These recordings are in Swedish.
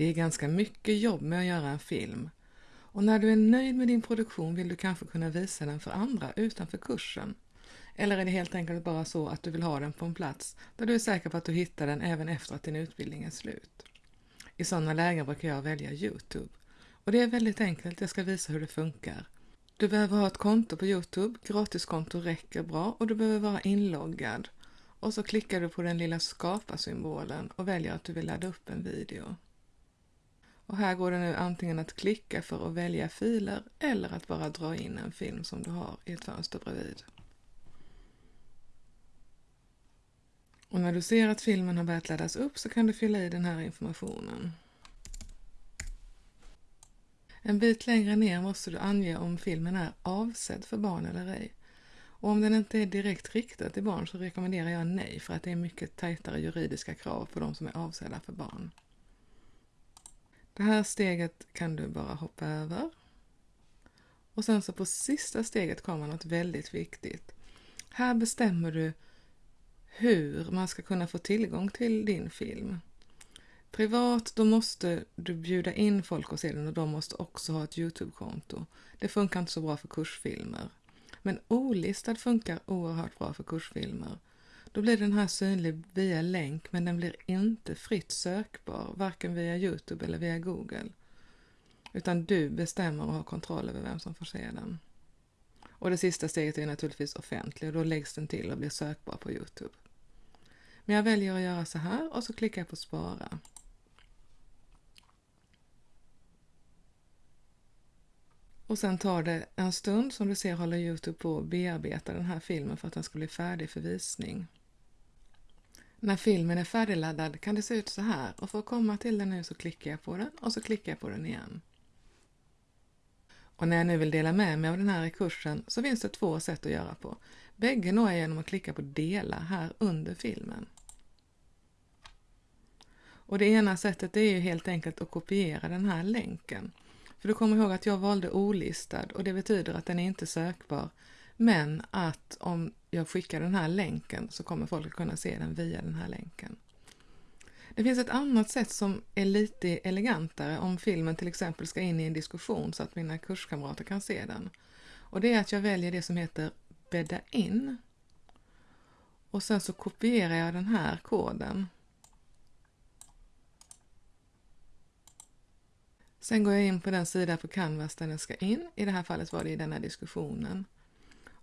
Det är ganska mycket jobb med att göra en film och när du är nöjd med din produktion vill du kanske kunna visa den för andra utanför kursen. Eller är det helt enkelt bara så att du vill ha den på en plats där du är säker på att du hittar den även efter att din utbildning är slut? I sådana lägen brukar jag välja Youtube. Och det är väldigt enkelt, jag ska visa hur det funkar. Du behöver ha ett konto på Youtube, gratiskonto räcker bra och du behöver vara inloggad. Och så klickar du på den lilla skapa-symbolen och väljer att du vill ladda upp en video. Och här går det nu antingen att klicka för att välja filer eller att bara dra in en film som du har i ett fönster bredvid. Och när du ser att filmen har börjat laddas upp så kan du fylla i den här informationen. En bit längre ner måste du ange om filmen är avsedd för barn eller ej. Och om den inte är direkt riktad till barn så rekommenderar jag nej för att det är mycket tajtare juridiska krav på de som är avsedda för barn. Det här steget kan du bara hoppa över. Och sen så på sista steget kommer något väldigt viktigt. Här bestämmer du hur man ska kunna få tillgång till din film. Privat, då måste du bjuda in folk och se den och de måste också ha ett Youtube-konto. Det funkar inte så bra för kursfilmer. Men olistad funkar oerhört bra för kursfilmer. Då blir den här synlig via länk men den blir inte fritt sökbar, varken via Youtube eller via Google. Utan du bestämmer och har kontroll över vem som får se den. Och det sista steget är naturligtvis offentlig och då läggs den till och blir sökbar på Youtube. Men jag väljer att göra så här och så klickar jag på spara. Och sen tar det en stund, som du ser håller Youtube på att bearbeta den här filmen för att den ska bli färdig för visning. När filmen är färdigladdad kan det se ut så här och för att komma till den nu så klickar jag på den och så klickar jag på den igen. Och när jag nu vill dela med mig av den här i kursen så finns det två sätt att göra på. Bägge når jag genom att klicka på dela här under filmen. Och det ena sättet är ju helt enkelt att kopiera den här länken. För du kommer ihåg att jag valde olistad och det betyder att den är inte sökbar. Men att om jag skickar den här länken så kommer folk att kunna se den via den här länken. Det finns ett annat sätt som är lite elegantare om filmen till exempel ska in i en diskussion så att mina kurskamrater kan se den. Och det är att jag väljer det som heter bädda in. Och sen så kopierar jag den här koden. Sen går jag in på den sida på Canvas där den ska in. I det här fallet var det i denna diskussionen.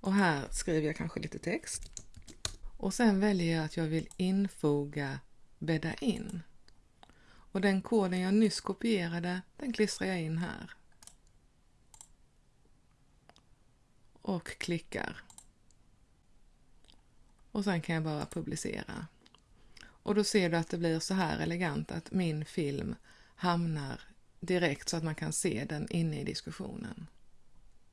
Och här skriver jag kanske lite text. Och sen väljer jag att jag vill infoga bädda in. Och den koden jag nyss kopierade, den klistrar jag in här. Och klickar. Och sen kan jag bara publicera. Och då ser du att det blir så här elegant att min film hamnar direkt så att man kan se den inne i diskussionen.